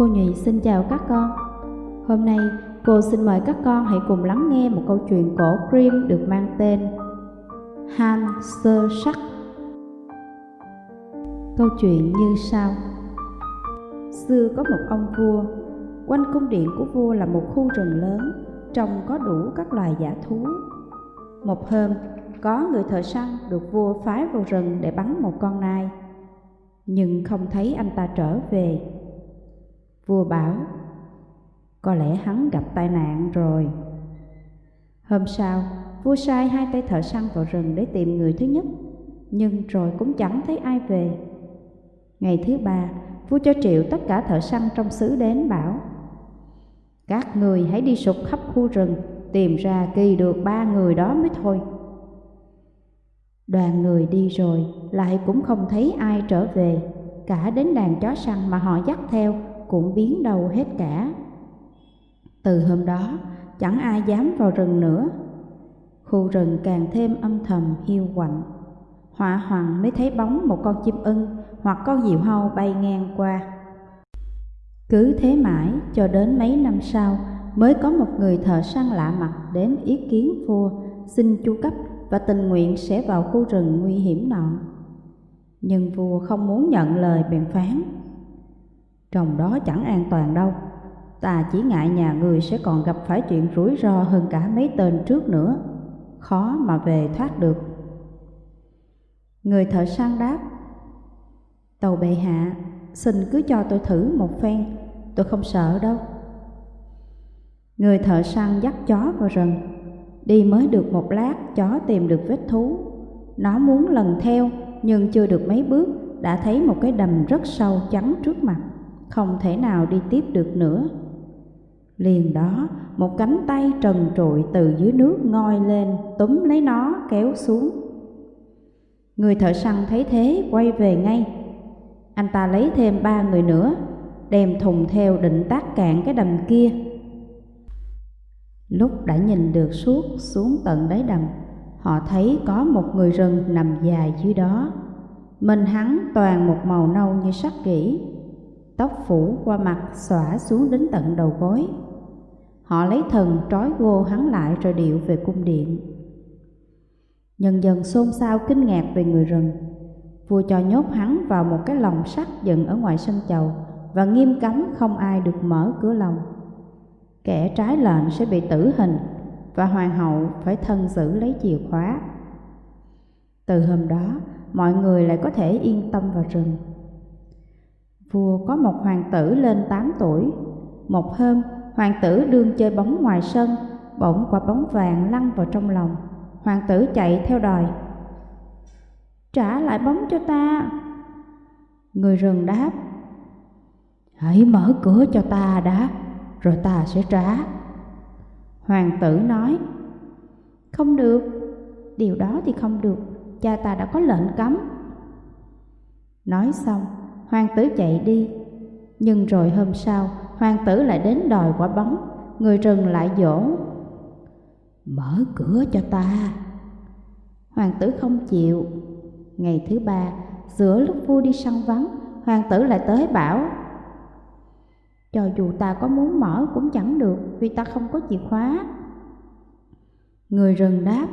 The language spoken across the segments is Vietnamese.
Cô Nhụy xin chào các con. Hôm nay cô xin mời các con hãy cùng lắng nghe một câu chuyện cổ Grimm được mang tên Han Sơ Sắc. Câu chuyện như sau. Xưa có một ông vua, quanh cung điện của vua là một khu rừng lớn, trồng có đủ các loài giả thú. Một hôm, có người thợ săn được vua phái vào rừng để bắn một con nai, nhưng không thấy anh ta trở về. Vua bảo, có lẽ hắn gặp tai nạn rồi. Hôm sau, vua sai hai tay thợ săn vào rừng để tìm người thứ nhất, nhưng rồi cũng chẳng thấy ai về. Ngày thứ ba, vua cho triệu tất cả thợ săn trong xứ đến bảo Các người hãy đi sục khắp khu rừng, tìm ra kỳ được ba người đó mới thôi. Đoàn người đi rồi, lại cũng không thấy ai trở về, cả đến đàn chó săn mà họ dắt theo cũng biến đâu hết cả. Từ hôm đó, chẳng ai dám vào rừng nữa. Khu rừng càng thêm âm thầm hiu quạnh. Họa hoàng mới thấy bóng một con chim ưng hoặc con diều hâu bay ngang qua. Cứ thế mãi cho đến mấy năm sau mới có một người thợ săn lạ mặt đến ý kiến vua xin chu cấp và tình nguyện sẽ vào khu rừng nguy hiểm nọ. Nhưng vua không muốn nhận lời bèn phán. Trong đó chẳng an toàn đâu, ta chỉ ngại nhà người sẽ còn gặp phải chuyện rủi ro hơn cả mấy tên trước nữa, khó mà về thoát được. Người thợ săn đáp, Tàu bệ hạ, xin cứ cho tôi thử một phen, tôi không sợ đâu. Người thợ săn dắt chó vào rừng, đi mới được một lát chó tìm được vết thú. Nó muốn lần theo nhưng chưa được mấy bước đã thấy một cái đầm rất sâu trắng trước mặt, không thể nào đi tiếp được nữa. Liền đó, một cánh tay trần trụi từ dưới nước ngoi lên, túm lấy nó kéo xuống. Người thợ săn thấy thế quay về ngay. Anh ta lấy thêm ba người nữa, đem thùng theo định tác cạn cái đầm kia. Lúc đã nhìn được suốt xuống tận đáy đầm, họ thấy có một người rừng nằm dài dưới đó. Mình hắn toàn một màu nâu như sắt kỹ, tóc phủ qua mặt xõa xuống đến tận đầu gối. Họ lấy thần trói gô hắn lại rồi điệu về cung điện. Nhân dân xôn xao kinh ngạc về người rừng. Vua cho nhốt hắn vào một cái lồng sắt dựng ở ngoài sân chầu và nghiêm cấm không ai được mở cửa lồng. Kẻ trái lệnh sẽ bị tử hình và hoàng hậu phải thân giữ lấy chìa khóa. Từ hôm đó, mọi người lại có thể yên tâm vào rừng. Vua có một hoàng tử lên 8 tuổi. Một hôm, hoàng tử đương chơi bóng ngoài sân, bỗng quả bóng vàng lăn vào trong lòng. Hoàng tử chạy theo đòi. Trả lại bóng cho ta. Người rừng đáp. Hãy mở cửa cho ta đã, rồi ta sẽ trả. Hoàng tử nói. Không được, điều đó thì không được, cha ta đã có lệnh cấm. Nói xong, hoàng tử chạy đi. Nhưng rồi hôm sau, hoàng tử lại đến đòi quả bóng, người rừng lại dỗ. Mở cửa cho ta. Hoàng tử không chịu. Ngày thứ ba, giữa lúc vua đi săn vắng, hoàng tử lại tới bảo Cho dù ta có muốn mở cũng chẳng được vì ta không có chìa khóa. Người rừng đáp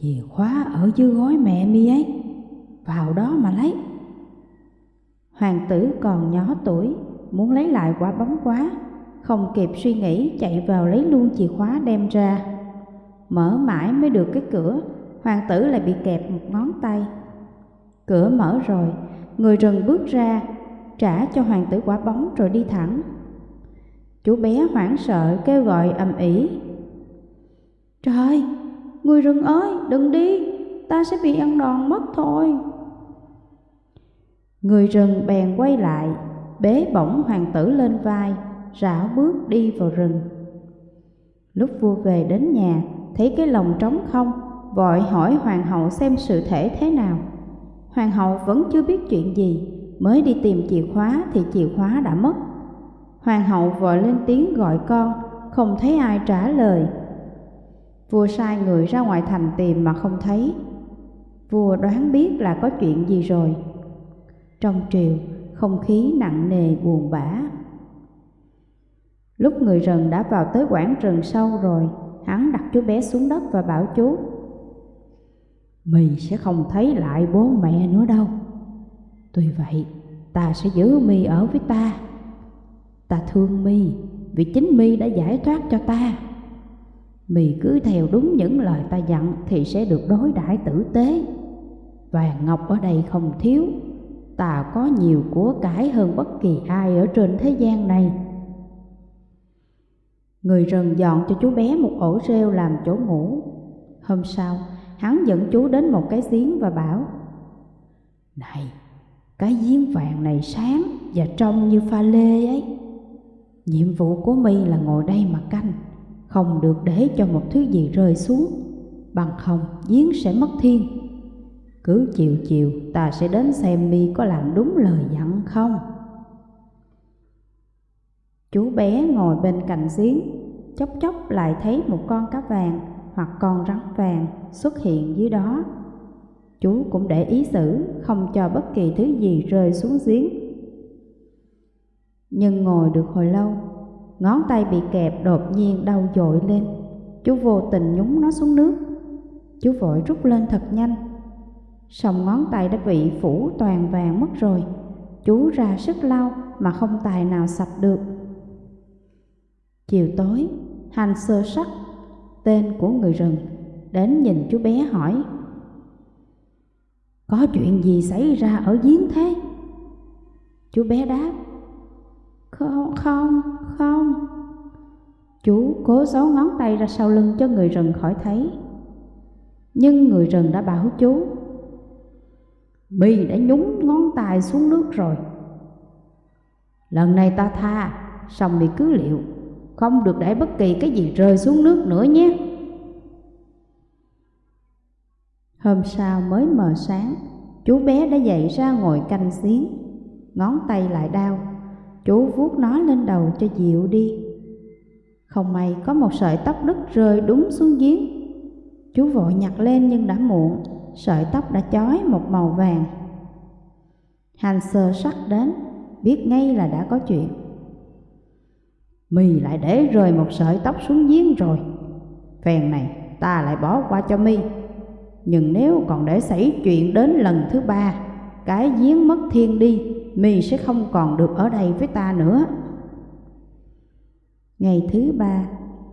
Chìa khóa ở dưới gối mẹ mi ấy, vào đó mà lấy. Hoàng tử còn nhỏ tuổi, muốn lấy lại quả bóng quá, không kịp suy nghĩ chạy vào lấy luôn chìa khóa đem ra. Mở mãi mới được cái cửa, hoàng tử lại bị kẹp một ngón tay. Cửa mở rồi, người rừng bước ra, trả cho hoàng tử quả bóng rồi đi thẳng. Chú bé hoảng sợ kêu gọi ầm ĩ. Trời, người rừng ơi, đừng đi, ta sẽ bị ăn đòn mất thôi. Người rừng bèn quay lại, bế bổng hoàng tử lên vai, rảo bước đi vào rừng. Lúc vua về đến nhà, thấy cái lồng trống không, vội hỏi hoàng hậu xem sự thể thế nào. Hoàng hậu vẫn chưa biết chuyện gì, mới đi tìm chìa khóa thì chìa khóa đã mất. Hoàng hậu vội lên tiếng gọi con, không thấy ai trả lời. Vua sai người ra ngoài thành tìm mà không thấy. Vua đoán biết là có chuyện gì rồi. Trong triều, không khí nặng nề buồn bã. Lúc người rừng đã vào tới quảng rừng sâu rồi, hắn đặt chú bé xuống đất và bảo chú. Mì sẽ không thấy lại bố mẹ nữa đâu. Tuy vậy, ta sẽ giữ mi ở với ta. Ta thương mi vì chính mi đã giải thoát cho ta. mì cứ theo đúng những lời ta dặn thì sẽ được đối đãi tử tế. Vàng ngọc ở đây không thiếu, ta có nhiều của cải hơn bất kỳ ai ở trên thế gian này. Người rừng dọn cho chú bé một ổ rêu làm chỗ ngủ. Hôm sau, hắn dẫn chú đến một cái giếng và bảo Này, cái giếng vàng này sáng và trong như pha lê ấy. Nhiệm vụ của mi là ngồi đây mà canh, không được để cho một thứ gì rơi xuống, bằng không giếng sẽ mất thiên. Cứ chiều chiều ta sẽ đến xem mi có làm đúng lời dặn không. Chú bé ngồi bên cạnh giếng, chốc chốc lại thấy một con cá vàng hoặc con rắn vàng xuất hiện dưới đó. Chú cũng để ý xử, không cho bất kỳ thứ gì rơi xuống giếng. Nhưng ngồi được hồi lâu, ngón tay bị kẹp đột nhiên đau dội lên. Chú vô tình nhúng nó xuống nước. Chú vội rút lên thật nhanh sòng ngón tay đã bị phủ toàn vàng mất rồi. Chú ra sức lau mà không tài nào sạch được. Chiều tối, hành sơ sắc, tên của người rừng, đến nhìn chú bé hỏi Có chuyện gì xảy ra ở giếng thế? Chú bé đáp Không, không, không Chú cố giấu ngón tay ra sau lưng cho người rừng khỏi thấy Nhưng người rừng đã bảo chú mi đã nhúng ngón tay xuống nước rồi Lần này ta tha Xong mi cứ liệu không được để bất kỳ cái gì rơi xuống nước nữa nhé. Hôm sau mới mờ sáng, chú bé đã dậy ra ngồi canh xiến, ngón tay lại đau, chú vuốt nó lên đầu cho dịu đi. Không may có một sợi tóc đứt rơi đúng xuống giếng. Chú vội nhặt lên nhưng đã muộn, sợi tóc đã chói một màu vàng. Hành sơ sắc đến, biết ngay là đã có chuyện. Mi lại để rơi một sợi tóc xuống giếng rồi Phèn này ta lại bỏ qua cho Mi Nhưng nếu còn để xảy chuyện đến lần thứ ba Cái giếng mất thiên đi Mi sẽ không còn được ở đây với ta nữa Ngày thứ ba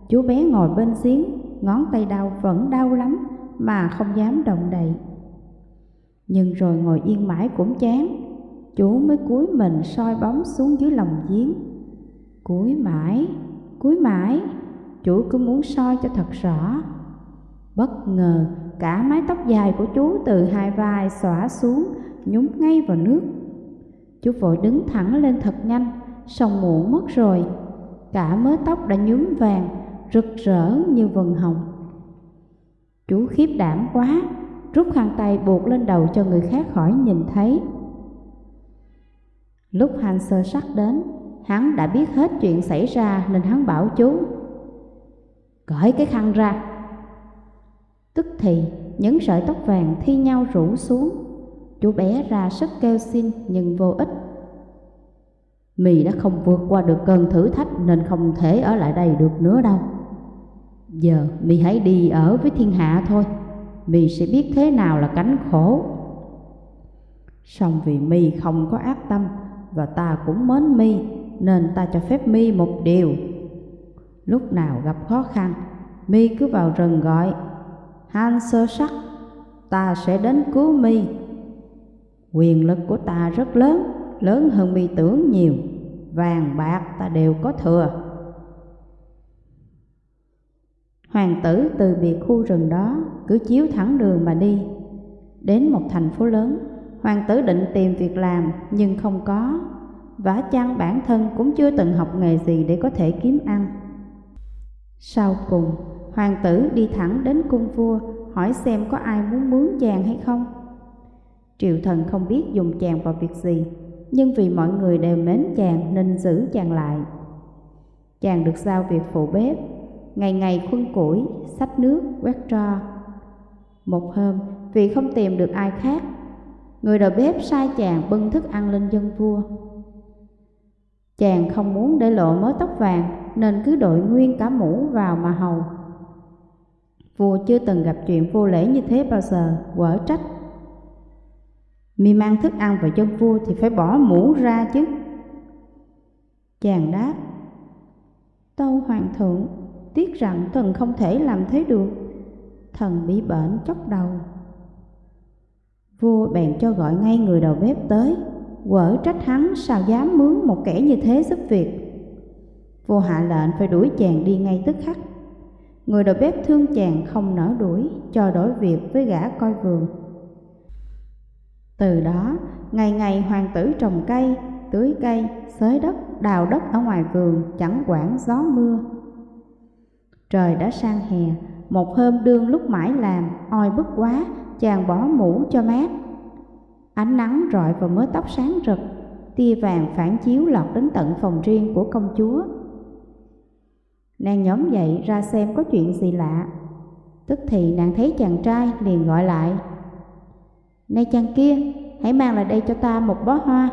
Chú bé ngồi bên giếng Ngón tay đau vẫn đau lắm mà không dám động đậy Nhưng rồi ngồi yên mãi cũng chán Chú mới cúi mình soi bóng xuống dưới lòng giếng Cúi mãi, cúi mãi, chú cứ muốn soi cho thật rõ. Bất ngờ, cả mái tóc dài của chú từ hai vai xõa xuống, nhúng ngay vào nước. Chú vội đứng thẳng lên thật nhanh, song muộn mất rồi. Cả mớ tóc đã nhúm vàng, rực rỡ như vần hồng. Chú khiếp đảm quá, rút khăn tay buộc lên đầu cho người khác khỏi nhìn thấy. Lúc hành sơ sắc đến, Hắn đã biết hết chuyện xảy ra nên hắn bảo chú Cởi cái khăn ra. Tức thì những sợi tóc vàng thi nhau rủ xuống. Chú bé ra sức kêu xin nhưng vô ích. Mì đã không vượt qua được cơn thử thách nên không thể ở lại đây được nữa đâu. Giờ Mì hãy đi ở với thiên hạ thôi Mì sẽ biết thế nào là cánh khổ Xong vì Mi không có ác tâm Và ta cũng mến Mi nên ta cho phép mi một điều. Lúc nào gặp khó khăn, mi cứ vào rừng gọi, Han sơ sắc, ta sẽ đến cứu mi. Quyền lực của ta rất lớn, lớn hơn mi tưởng nhiều, vàng bạc ta đều có thừa. Hoàng tử từ biệt khu rừng đó cứ chiếu thẳng đường mà đi. Đến một thành phố lớn, hoàng tử định tìm việc làm nhưng không có Vả chăng bản thân cũng chưa từng học nghề gì để có thể kiếm ăn. Sau cùng, hoàng tử đi thẳng đến cung vua hỏi xem có ai muốn mướn chàng hay không. Triệu thần không biết dùng chàng vào việc gì, nhưng vì mọi người đều mến chàng nên giữ chàng lại. Chàng được giao việc phụ bếp, ngày ngày khuân củi, xách nước, quét tro. Một hôm, vì không tìm được ai khác, người đầu bếp sai chàng bưng thức ăn lên dân vua. Chàng không muốn để lộ mớ tóc vàng nên cứ đội nguyên cả mũ vào mà hầu. Vua chưa từng gặp chuyện vô lễ như thế bao giờ, quở trách. Mi mang thức ăn vào chân vua thì phải bỏ mũ ra chứ. Chàng đáp, Tâu Hoàng thượng, tiếc rằng thần không thể làm thế được. Thần bị bệnh chốc đầu. Vua bèn cho gọi ngay người đầu bếp tới, quở trách hắn sao dám mướn một kẻ như thế giúp việc. Vua hạ lệnh phải đuổi chàng đi ngay tức khắc. Người đầu bếp thương chàng không nỡ đuổi, cho đổi việc với gã coi vườn. Từ đó, ngày ngày hoàng tử trồng cây, tưới cây, xới đất, đào đất ở ngoài vườn, chẳng quản gió mưa. Trời đã sang hè, một hôm đương lúc mãi làm, oi bức quá, chàng bỏ mũ cho mát. Ánh nắng rọi vào mớ tóc sáng rực, tia vàng phản chiếu lọt đến tận phòng riêng của công chúa. Nàng nhóm dậy ra xem có chuyện gì lạ. Tức thì nàng thấy chàng trai liền gọi lại. Này chàng kia, hãy mang lại đây cho ta một bó hoa.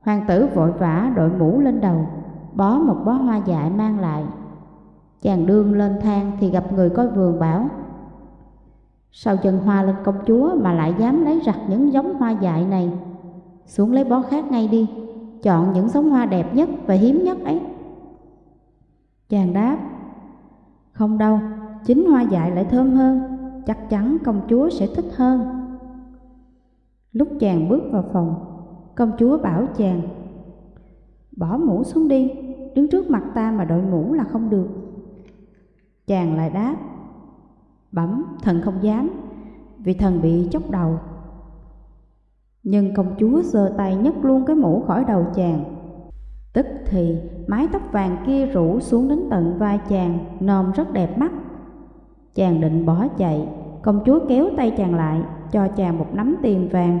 Hoàng tử vội vã đội mũ lên đầu, bó một bó hoa dại mang lại. Chàng đương lên thang thì gặp người coi vườn bảo Sao chân hoa lên công chúa mà lại dám lấy rặt những giống hoa dại này? Xuống lấy bó khác ngay đi Chọn những giống hoa đẹp nhất và hiếm nhất ấy. Chàng đáp Không đâu, chính hoa dại lại thơm hơn Chắc chắn công chúa sẽ thích hơn. Lúc chàng bước vào phòng Công chúa bảo chàng Bỏ mũ xuống đi Đứng trước mặt ta mà đội mũ là không được. Chàng lại đáp, Bẩm thần không dám, Vì thần bị chốc đầu. Nhưng công chúa giơ tay nhấc luôn cái mũ khỏi đầu chàng. Tức thì mái tóc vàng kia rủ xuống đến tận vai chàng Nòm rất đẹp mắt. Chàng định bỏ chạy, Công chúa kéo tay chàng lại, Cho chàng một nắm tiền vàng.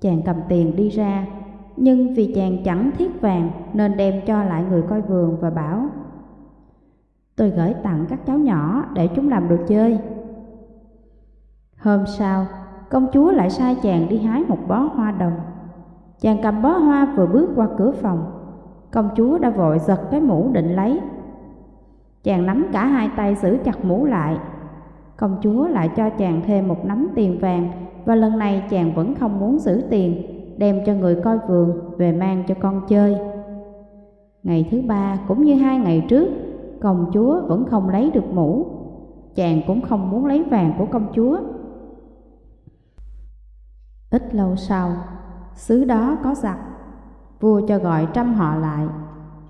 Chàng cầm tiền đi ra, Nhưng vì chàng chẳng thiết vàng Nên đem cho lại người coi vườn và bảo Tôi gửi tặng các cháu nhỏ để chúng làm đồ chơi. Hôm sau, công chúa lại sai chàng đi hái một bó hoa đồng. Chàng cầm bó hoa vừa bước qua cửa phòng, công chúa đã vội giật cái mũ định lấy. Chàng nắm cả hai tay giữ chặt mũ lại. Công chúa lại cho chàng thêm một nắm tiền vàng và lần này chàng vẫn không muốn giữ tiền, đem cho người coi vườn về mang cho con chơi. Ngày thứ ba cũng như hai ngày trước, công chúa vẫn không lấy được mũ. Chàng cũng không muốn lấy vàng của công chúa. Ít lâu sau, xứ đó có giặc. Vua cho gọi trăm họ lại.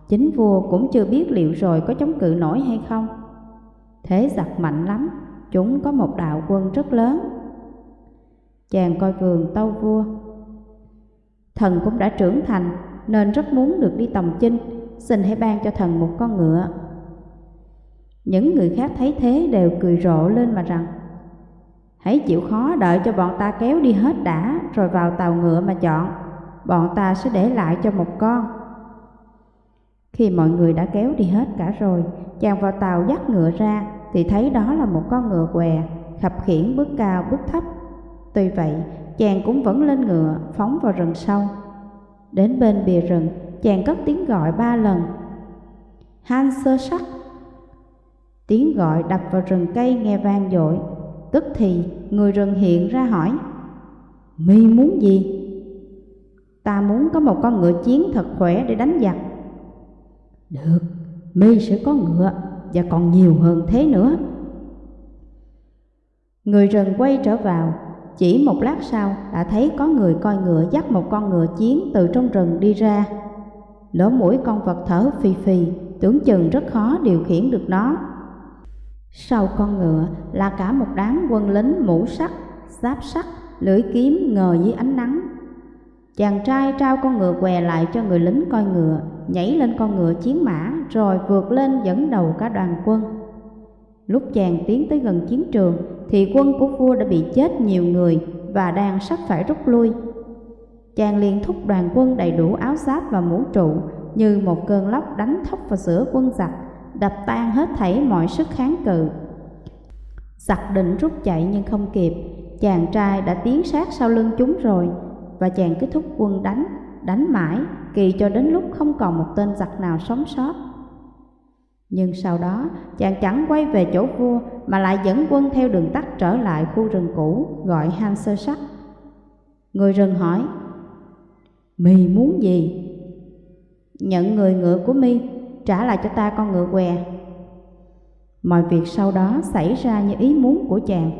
Chính vua cũng chưa biết liệu rồi có chống cự nổi hay không. Thế giặc mạnh lắm, chúng có một đạo quân rất lớn. Chàng coi vườn tâu vua. Thần cũng đã trưởng thành, nên rất muốn được đi tòng chinh, xin hãy ban cho thần một con ngựa những người khác thấy thế đều cười rộ lên mà rằng, Hãy chịu khó đợi cho bọn ta kéo đi hết đã, Rồi vào tàu ngựa mà chọn. Bọn ta sẽ để lại cho một con. Khi mọi người đã kéo đi hết cả rồi, Chàng vào tàu dắt ngựa ra Thì thấy đó là một con ngựa què, Khập khiển bước cao, bước thấp. Tuy vậy, chàng cũng vẫn lên ngựa, Phóng vào rừng sâu. Đến bên bìa rừng, Chàng cất tiếng gọi ba lần. Han sơ sắc Tiếng gọi đập vào rừng cây nghe vang dội. Tức thì người rừng hiện ra hỏi Mi muốn gì? Ta muốn có một con ngựa chiến thật khỏe để đánh giặc. Được, Mi sẽ có ngựa và còn nhiều hơn thế nữa. Người rừng quay trở vào. Chỉ một lát sau đã thấy có người coi ngựa dắt một con ngựa chiến từ trong rừng đi ra. Lỗ mũi con vật thở phì phì Tưởng chừng rất khó điều khiển được nó sau con ngựa là cả một đám quân lính mũ sắt, giáp sắt, lưỡi kiếm ngờ dưới ánh nắng. Chàng trai trao con ngựa què lại cho người lính coi ngựa, nhảy lên con ngựa chiến mã rồi vượt lên dẫn đầu cả đoàn quân. Lúc chàng tiến tới gần chiến trường thì quân của vua đã bị chết nhiều người và đang sắp phải rút lui. Chàng liền thúc đoàn quân đầy đủ áo giáp và mũ trụ như một cơn lốc đánh thốc vào giữa quân giặc đập tan hết thảy mọi sức kháng cự. Giặc định rút chạy nhưng không kịp, chàng trai đã tiến sát sau lưng chúng rồi, và chàng cứ thúc quân đánh, đánh mãi, kỳ cho đến lúc không còn một tên giặc nào sống sót. Nhưng sau đó, chàng chẳng quay về chỗ vua mà lại dẫn quân theo đường tắt trở lại khu rừng cũ gọi Han Sơ Sắc. Người rừng hỏi, Mi muốn gì? Nhận người ngựa của Mi, trả lại cho ta con ngựa què. Mọi việc sau đó xảy ra như ý muốn của chàng,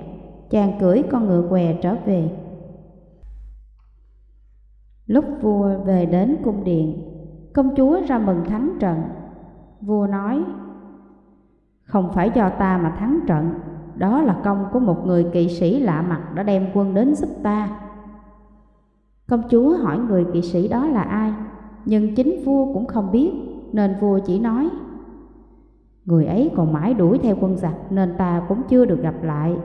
chàng cưỡi con ngựa què trở về. Lúc vua về đến cung điện, công chúa ra mừng thắng trận. Vua nói, không phải do ta mà thắng trận, đó là công của một người kỵ sĩ lạ mặt đã đem quân đến giúp ta. Công chúa hỏi người kỵ sĩ đó là ai, nhưng chính vua cũng không biết, nên vua chỉ nói, Người ấy còn mãi đuổi theo quân giặc nên ta cũng chưa được gặp lại.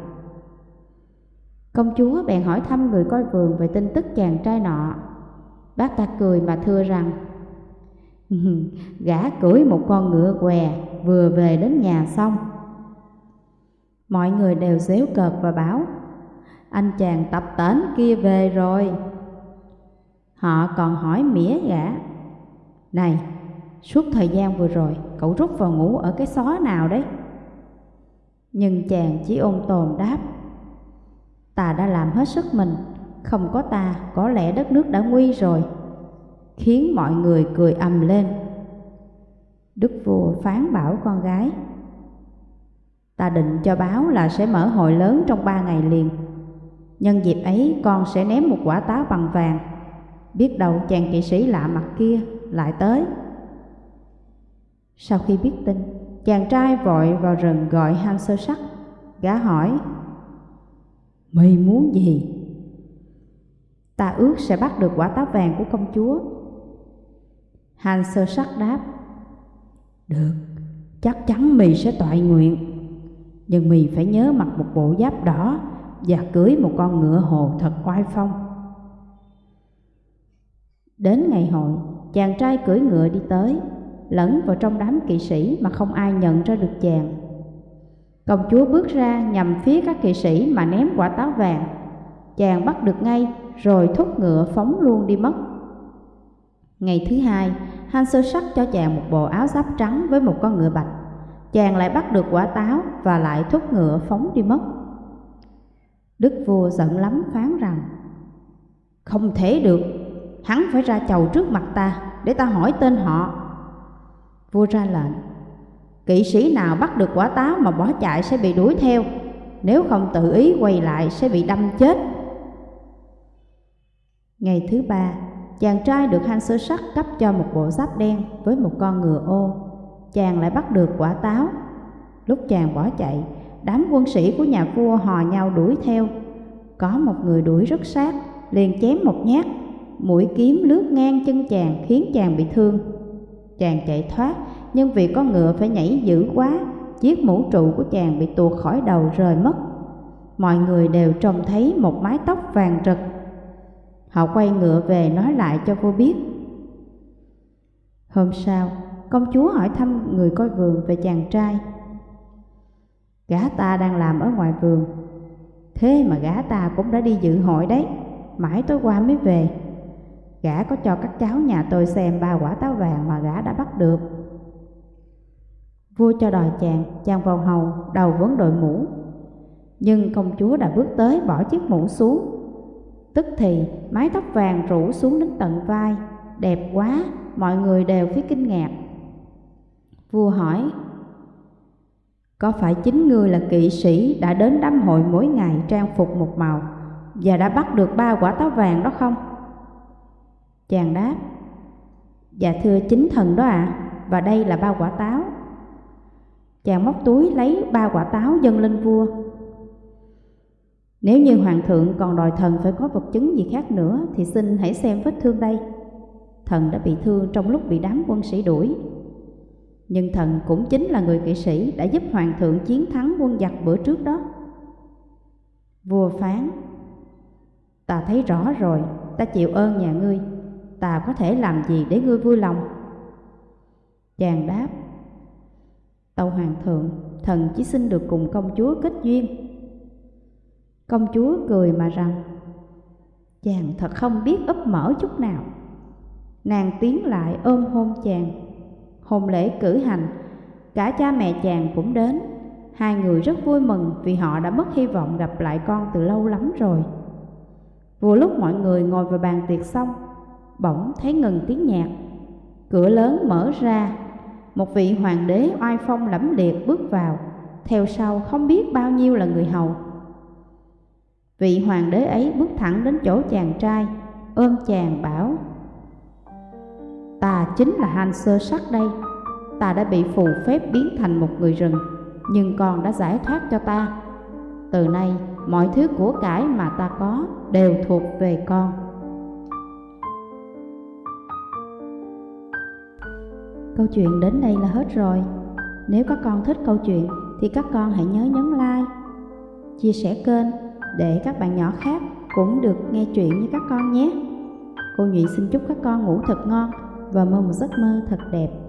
Công chúa bèn hỏi thăm người coi vườn về tin tức chàng trai nọ. Bác ta cười mà thưa rằng, Gã cưỡi một con ngựa què vừa về đến nhà xong. Mọi người đều xéo cợt và bảo, Anh chàng tập tến kia về rồi. Họ còn hỏi mỉa gã, Này, suốt thời gian vừa rồi cậu rút vào ngủ ở cái xó nào đấy? Nhưng chàng chỉ ôn tồn đáp, Ta đã làm hết sức mình, không có ta có lẽ đất nước đã nguy rồi khiến mọi người cười ầm lên. Đức vua phán bảo con gái, ta định cho báo là sẽ mở hội lớn trong ba ngày liền. Nhân dịp ấy con sẽ ném một quả táo bằng vàng, biết đâu chàng kỵ sĩ lạ mặt kia lại tới. Sau khi biết tin, chàng trai vội vào rừng gọi Han sơ sắc, gã hỏi, Mày muốn gì? Ta ước sẽ bắt được quả táo vàng của công chúa. Han sơ sắc đáp Được, chắc chắn mì sẽ toại nguyện. Nhưng mì phải nhớ mặc một bộ giáp đỏ Và cưới một con ngựa hồ thật oai phong. Đến ngày hội, chàng trai cưỡi ngựa đi tới. Lẫn vào trong đám kỵ sĩ mà không ai nhận ra được chàng Công chúa bước ra nhằm phía các kỵ sĩ mà ném quả táo vàng Chàng bắt được ngay rồi thúc ngựa phóng luôn đi mất Ngày thứ hai, Han sơ sắc cho chàng một bộ áo giáp trắng với một con ngựa bạch. Chàng lại bắt được quả táo và lại thúc ngựa phóng đi mất. Đức vua giận lắm phán rằng Không thể được, hắn phải ra chầu trước mặt ta để ta hỏi tên họ. Vua ra lệnh Kỵ sĩ nào bắt được quả táo mà bỏ chạy sẽ bị đuổi theo Nếu không tự ý quay lại sẽ bị đâm chết Ngày thứ ba, chàng trai được Han sơ sắc cấp cho một bộ giáp đen với một con ngựa ô. Chàng lại bắt được quả táo. Lúc chàng bỏ chạy, đám quân sĩ của nhà vua hò nhau đuổi theo. Có một người đuổi rất sát, liền chém một nhát, mũi kiếm lướt ngang chân chàng khiến chàng bị thương. Chàng chạy thoát, nhưng vì con ngựa phải nhảy dữ quá, chiếc mũ trụ của chàng bị tuột khỏi đầu rời mất. Mọi người đều trông thấy một mái tóc vàng rực Họ quay ngựa về nói lại cho cô biết. Hôm sau, công chúa hỏi thăm người coi vườn về chàng trai. Gã ta đang làm ở ngoài vườn, thế mà gã ta cũng đã đi dự hội đấy, mãi tối qua mới về. Gã có cho các cháu nhà tôi xem ba quả táo vàng mà gã đã bắt được. Vua cho đòi chàng, chàng vào hầu, đầu vấn đội mũ. Nhưng công chúa đã bước tới bỏ chiếc mũ xuống Tức thì mái tóc vàng rủ xuống đến tận vai, đẹp quá, mọi người đều phía kinh ngạc. Vua hỏi, có phải chính ngươi là kỵ sĩ đã đến đám hội mỗi ngày trang phục một màu và đã bắt được ba quả táo vàng đó không? Chàng đáp, dạ thưa chính thần đó ạ, à, và đây là ba quả táo. Chàng móc túi lấy ba quả táo dâng lên vua nếu như hoàng thượng còn đòi thần phải có vật chứng gì khác nữa thì xin hãy xem vết thương đây. Thần đã bị thương trong lúc bị đám quân sĩ đuổi. Nhưng thần cũng chính là người kỵ sĩ đã giúp hoàng thượng chiến thắng quân giặc bữa trước đó. Vua phán, ta thấy rõ rồi, ta chịu ơn nhà ngươi, ta có thể làm gì để ngươi vui lòng? Chàng đáp, tâu hoàng thượng, thần chỉ xin được cùng công chúa kết duyên Công chúa cười mà rằng Chàng thật không biết ấp mở chút nào Nàng tiến lại ôm hôn chàng. Hôn lễ cử hành, cả cha mẹ chàng cũng đến. Hai người rất vui mừng vì họ đã mất hy vọng gặp lại con từ lâu lắm rồi. Vừa lúc mọi người ngồi vào bàn tiệc xong, bỗng thấy ngừng tiếng nhạc. Cửa lớn mở ra, một vị hoàng đế oai phong lẫm liệt bước vào, theo sau không biết bao nhiêu là người hầu. Vị hoàng đế ấy bước thẳng đến chỗ chàng trai, ôm chàng bảo Ta chính là Han Sơ Sắc đây, ta đã bị phù phép biến thành một người rừng, nhưng con đã giải thoát cho ta. Từ nay, mọi thứ của cải mà ta có đều thuộc về con. Câu chuyện đến đây là hết rồi. Nếu các con thích câu chuyện thì các con hãy nhớ nhấn like, chia sẻ kênh để các bạn nhỏ khác cũng được nghe chuyện như các con nhé. Cô Nhụy xin chúc các con ngủ thật ngon và mơ một giấc mơ thật đẹp.